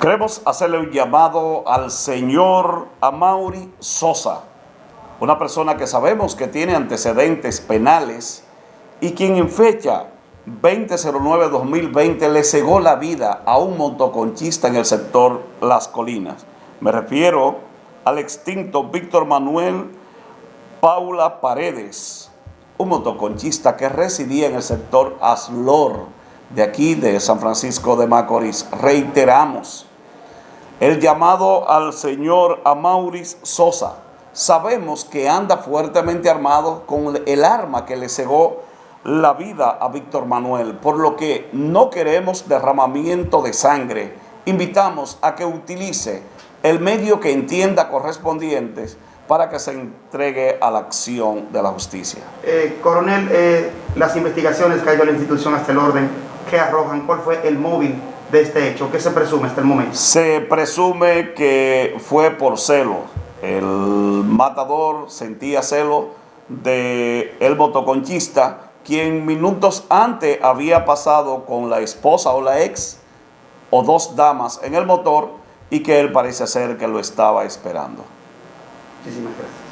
Queremos hacerle un llamado al señor Amaury Sosa, una persona que sabemos que tiene antecedentes penales y quien en fecha 2009-2020 le cegó la vida a un motoconchista en el sector Las Colinas. Me refiero al extinto Víctor Manuel Paula Paredes, un motoconchista que residía en el sector Aslor, de aquí de San Francisco de Macorís. Reiteramos el llamado al señor Amauris Sosa. Sabemos que anda fuertemente armado con el arma que le cegó la vida a Víctor Manuel, por lo que no queremos derramamiento de sangre. Invitamos a que utilice el medio que entienda correspondientes para que se entregue a la acción de la justicia. Eh, coronel, eh, las investigaciones que ha ido la institución hasta el orden, ¿qué arrojan? ¿Cuál fue el móvil de este hecho? ¿Qué se presume hasta el momento? Se presume que fue por celo. El matador sentía celo de el motoconchista, quien minutos antes había pasado con la esposa o la ex o dos damas en el motor y que él parece ser que lo estaba esperando. Muchísimas gracias.